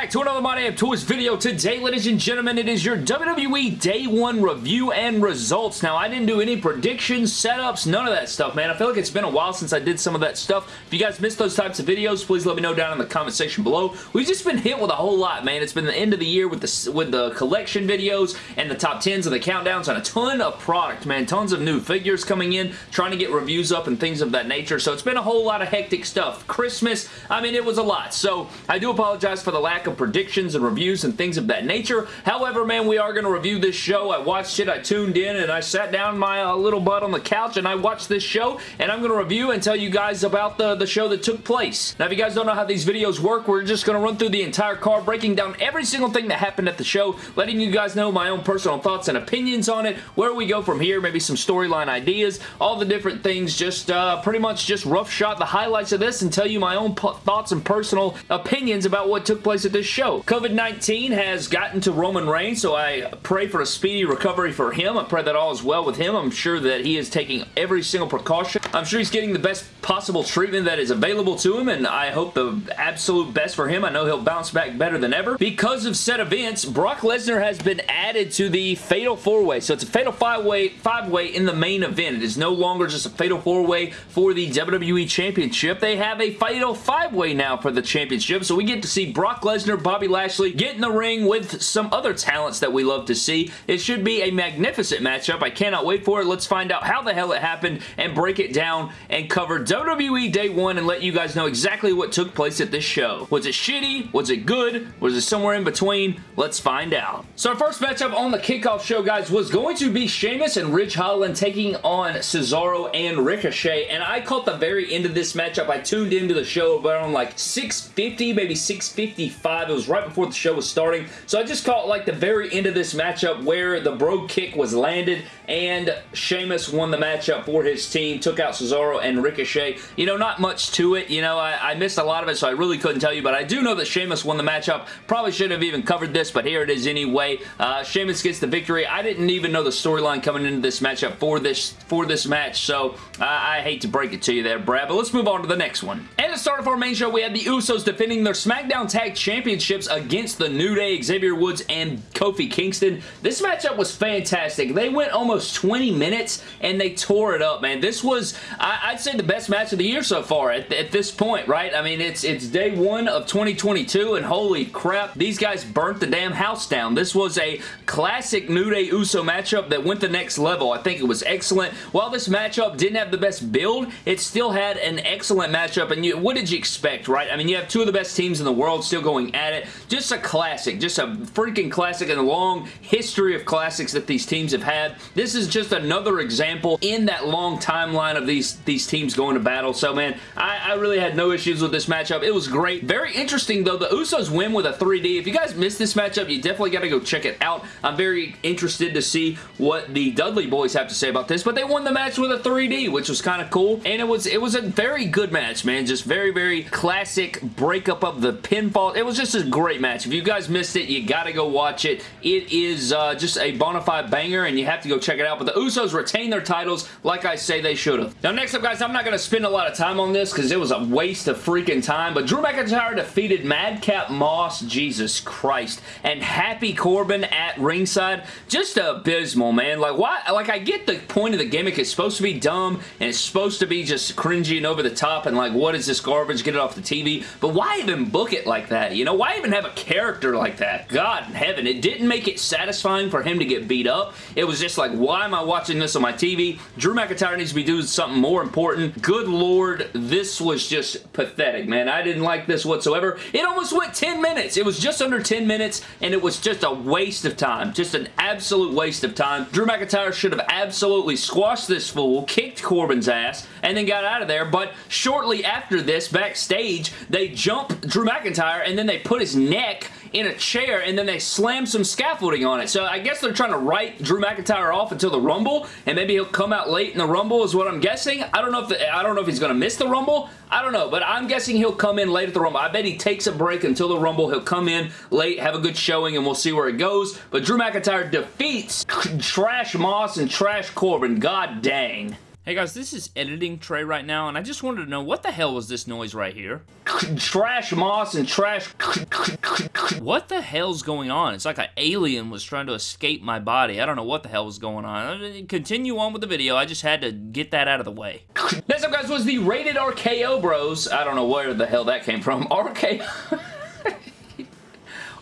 back to another My Damn Toys video. Today, ladies and gentlemen, it is your WWE Day 1 review and results. Now, I didn't do any predictions, setups, none of that stuff, man. I feel like it's been a while since I did some of that stuff. If you guys missed those types of videos, please let me know down in the comment section below. We've just been hit with a whole lot, man. It's been the end of the year with the, with the collection videos and the top 10s and the countdowns and a ton of product, man. Tons of new figures coming in, trying to get reviews up and things of that nature. So it's been a whole lot of hectic stuff. Christmas, I mean, it was a lot. So I do apologize for the lack of predictions and reviews and things of that nature. However, man, we are going to review this show. I watched it, I tuned in, and I sat down my uh, little butt on the couch and I watched this show, and I'm going to review and tell you guys about the, the show that took place. Now, if you guys don't know how these videos work, we're just going to run through the entire card, breaking down every single thing that happened at the show, letting you guys know my own personal thoughts and opinions on it, where we go from here, maybe some storyline ideas, all the different things, just uh, pretty much just rough shot the highlights of this and tell you my own thoughts and personal opinions about what took place at this show. COVID-19 has gotten to Roman Reigns, so I pray for a speedy recovery for him. I pray that all is well with him. I'm sure that he is taking every single precaution. I'm sure he's getting the best possible treatment that is available to him, and I hope the absolute best for him. I know he'll bounce back better than ever. Because of said events, Brock Lesnar has been added to the Fatal 4-Way. So it's a Fatal 5-Way five way in the main event. It is no longer just a Fatal 4-Way for the WWE Championship. They have a Fatal 5-Way now for the championship, so we get to see Brock Lesnar, Bobby Lashley get in the ring with some other talents that we love to see. It should be a magnificent matchup. I cannot wait for it. Let's find out how the hell it happened and break it down and cover WWE Day 1 and let you guys know exactly what took place at this show. Was it shitty? Was it good? Was it somewhere in between? Let's find out. So our first matchup on the kickoff show, guys, was going to be Sheamus and Ridge Holland taking on Cesaro and Ricochet, and I caught the very end of this matchup. I tuned into the show around like 650, maybe 655. It was right before the show was starting, so I just caught like the very end of this matchup where the Brogue Kick was landed and Sheamus won the matchup for his team, took out Cesaro and Ricochet. You know, not much to it. You know, I, I missed a lot of it, so I really couldn't tell you, but I do know that Sheamus won the matchup. Probably shouldn't have even covered this, but here it is anyway. Uh, Sheamus gets the victory. I didn't even know the storyline coming into this matchup for this for this match, so I, I hate to break it to you there, Brad, but let's move on to the next one. And to start off our main show, we had the Usos defending their SmackDown Tag Championships against the New Day, Xavier Woods, and Kofi Kingston. This matchup was fantastic. They went almost almost 20 minutes and they tore it up, man. This was, I, would say, the best match of the year so far at, at this point, right? I mean, it's, it's day one of 2022 and holy crap, these guys burnt the damn house down. This was a classic New Day Uso matchup that went the next level. I think it was excellent. While this matchup didn't have the best build, it still had an excellent matchup and you, what did you expect, right? I mean, you have two of the best teams in the world still going at it. Just a classic, just a freaking classic and a long history of classics that these teams have had. This is just another example in that long timeline of these, these teams going to battle. So, man, I, I really had no issues with this matchup. It was great. Very interesting, though. The Usos win with a 3D. If you guys missed this matchup, you definitely got to go check it out. I'm very interested to see what the Dudley boys have to say about this, but they won the match with a 3D, which was kind of cool, and it was it was a very good match, man. Just very, very classic breakup of the pinfall. It was just a great match. If you guys missed it, you got to go watch it. It is uh, just a bona fide banger, and you have to go check it out, but the Usos retain their titles like I say they should have. Now, next up, guys, I'm not going to spend a lot of time on this because it was a waste of freaking time, but Drew McIntyre defeated Madcap Moss, Jesus Christ, and Happy Corbin at ringside. Just abysmal, man. Like, why? Like, I get the point of the gimmick. It's supposed to be dumb, and it's supposed to be just cringy and over the top, and like, what is this garbage? Get it off the TV. But why even book it like that? You know, why even have a character like that? God in heaven. It didn't make it satisfying for him to get beat up. It was just like, why am I watching this on my TV? Drew McIntyre needs to be doing something more important. Good lord, this was just pathetic, man. I didn't like this whatsoever. It almost went 10 minutes. It was just under 10 minutes, and it was just a waste of time. Just an absolute waste of time. Drew McIntyre should have absolutely squashed this fool, kicked Corbin's ass, and then got out of there, but shortly after this, backstage, they jump Drew McIntyre, and then they put his neck in a chair and then they slam some scaffolding on it. So I guess they're trying to write Drew McIntyre off until the Rumble and maybe he'll come out late in the Rumble is what I'm guessing. I don't know if the, I don't know if he's going to miss the Rumble. I don't know, but I'm guessing he'll come in late at the Rumble. I bet he takes a break until the Rumble. He'll come in late, have a good showing, and we'll see where it goes. But Drew McIntyre defeats Trash Moss and Trash Corbin. God dang. Hey guys, this is editing Trey right now, and I just wanted to know what the hell was this noise right here? Trash moss and trash... What the hell's going on? It's like an alien was trying to escape my body. I don't know what the hell was going on. Uh, continue on with the video. I just had to get that out of the way. Next up, guys, was the Rated RKO Bros. I don't know where the hell that came from. RK...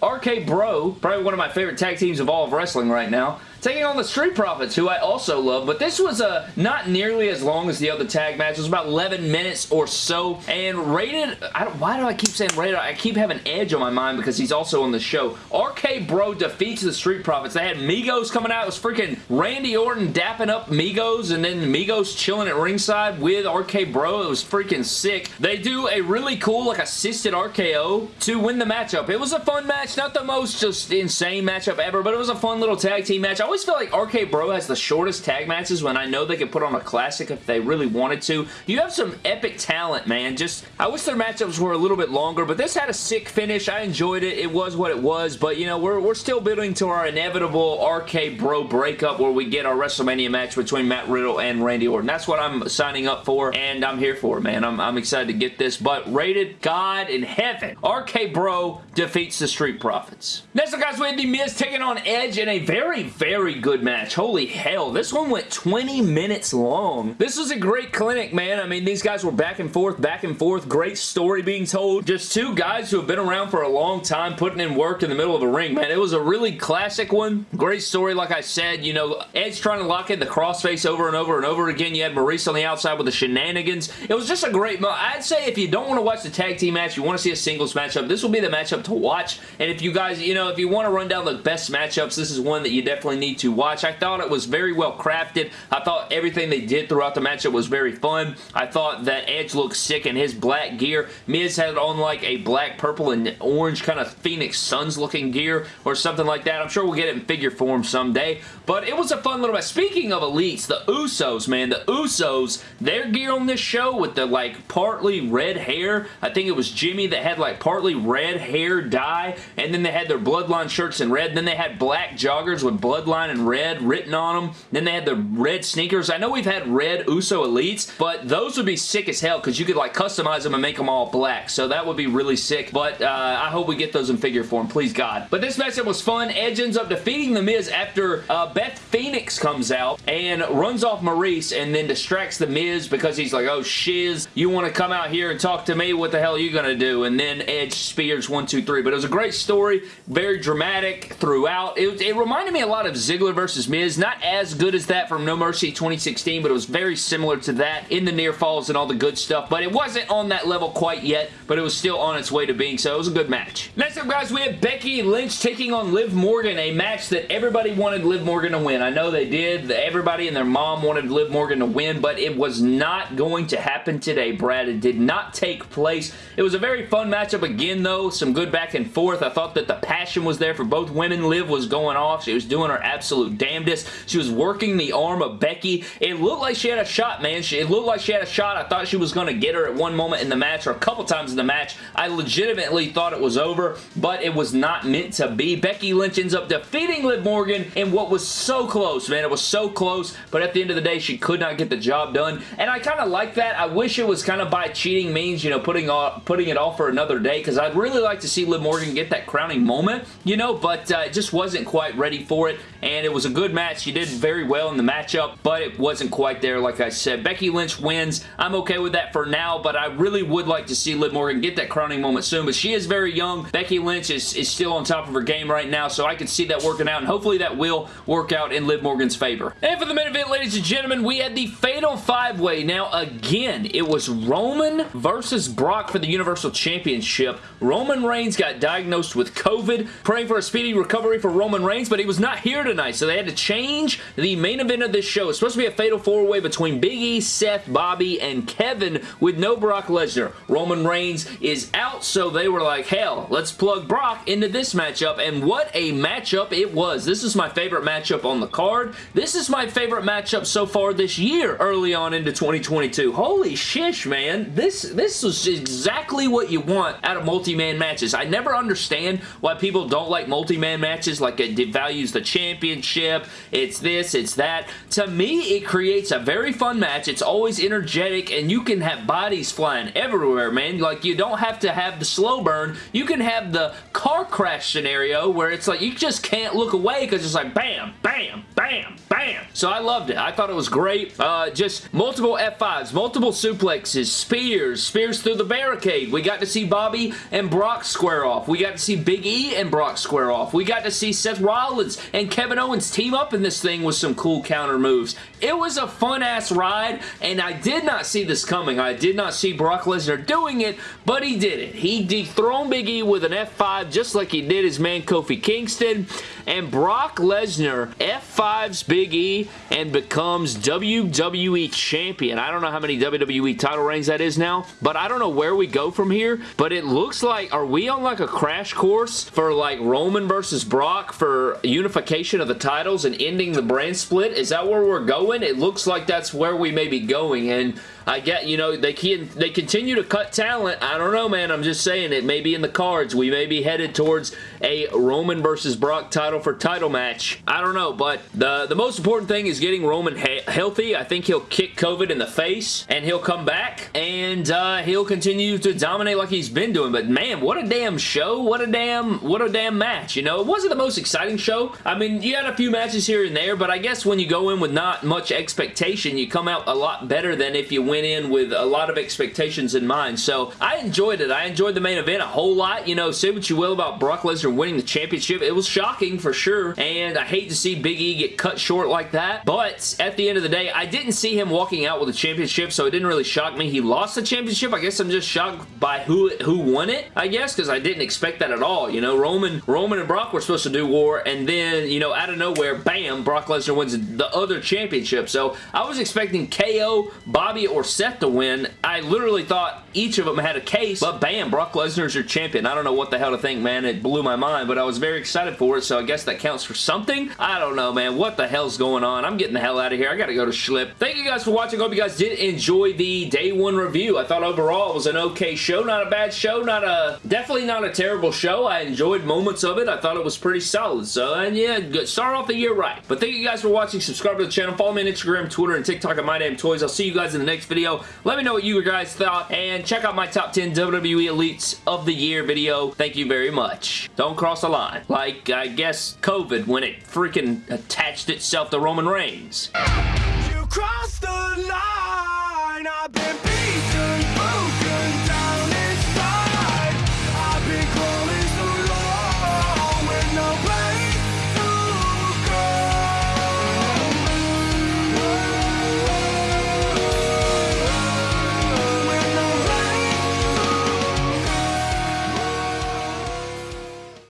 RK Bro, probably one of my favorite tag teams of all of wrestling right now, taking on the Street Profits, who I also love, but this was uh, not nearly as long as the other tag match. It was about 11 minutes or so, and rated, why do I keep saying rated? I keep having Edge on my mind because he's also on the show. RK Bro defeats the Street Profits. They had Migos coming out. It was freaking Randy Orton dapping up Migos, and then Migos chilling at ringside with RK Bro. It was freaking sick. They do a really cool, like, assisted RKO to win the matchup. It was a fun match. Not the most just insane matchup ever, but it was a fun little tag team match. I always feel like RK Bro has the shortest tag matches when I know they could put on a classic if they really wanted to. You have some epic talent, man. Just, I wish their matchups were a little bit longer, but this had a sick finish. I enjoyed it. It was what it was, but, you know, we're, we're still building to our inevitable RK Bro breakup where we get our WrestleMania match between Matt Riddle and Randy Orton. That's what I'm signing up for, and I'm here for it, man. I'm, I'm excited to get this, but rated God in heaven. RK Bro defeats the Street Profits. Next up, guys, we have The Miz taking on Edge in a very, very, very good match. Holy hell, this one went 20 minutes long. This was a great clinic, man. I mean, these guys were back and forth, back and forth. Great story being told. Just two guys who have been around for a long time putting in work in the middle of the ring, man. It was a really classic one. Great story, like I said. You know, Edge trying to lock in the crossface over and over and over again. You had Maryse on the outside with the shenanigans. It was just a great match. I'd say if you don't want to watch the tag team match, you want to see a singles matchup, this will be the matchup to watch. And if you guys, you know, if you want to run down the best matchups, this is one that you definitely need to watch. I thought it was very well crafted. I thought everything they did throughout the matchup was very fun. I thought that Edge looked sick in his black gear. Miz had on like a black, purple, and orange kind of Phoenix Suns looking gear or something like that. I'm sure we'll get it in figure form someday. But it was a fun little match. Speaking of elites, the Usos, man, the Usos, their gear on this show with the like partly red hair. I think it was Jimmy that had like partly red hair dye and then they had their bloodline shirts in red. Then they had black joggers with bloodline and red written on them. Then they had the red sneakers. I know we've had red Uso Elites, but those would be sick as hell because you could like customize them and make them all black. So that would be really sick. But uh, I hope we get those in figure form. Please God. But this matchup was fun. Edge ends up defeating The Miz after uh, Beth Phoenix comes out and runs off Maryse and then distracts The Miz because he's like, oh shiz, you want to come out here and talk to me? What the hell are you going to do? And then Edge spears one, two, three. But it was a great story. Very dramatic throughout. It, it reminded me a lot of Ziggler versus Miz. Not as good as that from No Mercy 2016, but it was very similar to that in the near falls and all the good stuff. But it wasn't on that level quite yet, but it was still on its way to being so. It was a good match. Next up, guys, we have Becky Lynch taking on Liv Morgan, a match that everybody wanted Liv Morgan to win. I know they did. Everybody and their mom wanted Liv Morgan to win, but it was not going to happen today, Brad. It did not take place. It was a very fun matchup again, though. Some good back and forth. I thought that the passion was there for both women. Liv was going off. She was doing her absolute damnedest. She was working the arm of Becky. It looked like she had a shot, man. She, it looked like she had a shot. I thought she was going to get her at one moment in the match or a couple times in the match. I legitimately thought it was over, but it was not meant to be. Becky Lynch ends up defeating Liv Morgan in what was so close, man. It was so close, but at the end of the day, she could not get the job done, and I kind of like that. I wish it was kind of by cheating means, you know, putting, off, putting it off for another day, because I'd really like to see Liv Morgan get that crowning moment, you know, but uh, it just wasn't quite ready for it, and it was a good match. She did very well in the matchup, but it wasn't quite there, like I said. Becky Lynch wins. I'm okay with that for now, but I really would like to see Liv Morgan get that crowning moment soon, but she is very young. Becky Lynch is, is still on top of her game right now, so I can see that working out, and hopefully that will work out in Liv Morgan's favor. And for the main event, ladies and gentlemen, we had the Fatal 5-Way. Now, again, it was Roman versus Brock for the Universal Championship. Roman Reigns got diagnosed with COVID, praying for a speedy recovery for Roman Reigns, but he was not here tonight, so they had to change the main event of this show. It's supposed to be a Fatal 4-Way between Big E, Seth, Bobby, and Kevin with no Brock Lesnar. Roman Reigns is out, so they were like, hell, let's plug Brock into this matchup, and what a matchup it was. This is my favorite matchup on the card. This is my favorite matchup so far this year, early on into 2022. Holy shish, man. This, this was exactly what you want out of multi-man matches. I never understand why people don't like multi-man matches, like it devalues the champion championship. It's this, it's that. To me, it creates a very fun match. It's always energetic, and you can have bodies flying everywhere, man. Like, you don't have to have the slow burn. You can have the car crash scenario where it's like you just can't look away because it's like bam, bam, bam, bam. So I loved it. I thought it was great. Uh, just multiple F5s, multiple suplexes, spears, spears through the barricade. We got to see Bobby and Brock square off. We got to see Big E and Brock square off. We got to see Seth Rollins and Kevin Owens team up in this thing with some cool counter moves. It was a fun-ass ride, and I did not see this coming. I did not see Brock Lesnar doing it, but he did it. He dethroned Big E with an F5 just like he did his man Kofi Kingston, and Brock Lesnar F5s Big E and becomes WWE Champion. I don't know how many WWE title reigns that is now, but I don't know where we go from here, but it looks like, are we on like a crash course for like Roman versus Brock for unification of the titles and ending the brand split? Is that where we're going? It looks like that's where we may be going, and I get, you know, they can they continue to cut talent. I don't know, man. I'm just saying it may be in the cards. We may be headed towards a Roman versus Brock title for title match. I don't know, but the, the most important thing is getting Roman he healthy. I think he'll kick COVID in the face, and he'll come back, and uh, he'll continue to dominate like he's been doing. But man, what a damn show. What a damn, what a damn match, you know? It wasn't the most exciting show. I mean, you had a few matches here and there, but I guess when you go in with not much expectation, you come out a lot better than if you win went in with a lot of expectations in mind. So I enjoyed it. I enjoyed the main event a whole lot. You know, say what you will about Brock Lesnar winning the championship. It was shocking for sure. And I hate to see Big E get cut short like that. But at the end of the day, I didn't see him walking out with a championship, so it didn't really shock me. He lost the championship. I guess I'm just shocked by who who won it, I guess, because I didn't expect that at all. You know, Roman, Roman and Brock were supposed to do war, and then, you know, out of nowhere, bam, Brock Lesnar wins the other championship. So I was expecting KO, Bobby, or Seth to win. I literally thought each of them had a case, but bam, Brock Lesnar's your champion. I don't know what the hell to think, man. It blew my mind, but I was very excited for it, so I guess that counts for something. I don't know, man. What the hell's going on? I'm getting the hell out of here. I gotta go to Schlip. Thank you guys for watching. hope you guys did enjoy the day one review. I thought overall it was an okay show. Not a bad show. Not a... Definitely not a terrible show. I enjoyed moments of it. I thought it was pretty solid. So, and yeah, good. Start off the year right. But thank you guys for watching. Subscribe to the channel. Follow me on Instagram, Twitter, and TikTok at My Damn Toys. I'll see you guys in the next video. Let me know what you guys thought, and check out my top 10 WWE Elites of the Year video. Thank you very much. Don't cross the line. Like, I guess, COVID when it freaking attached itself to Roman Reigns. You crossed the line!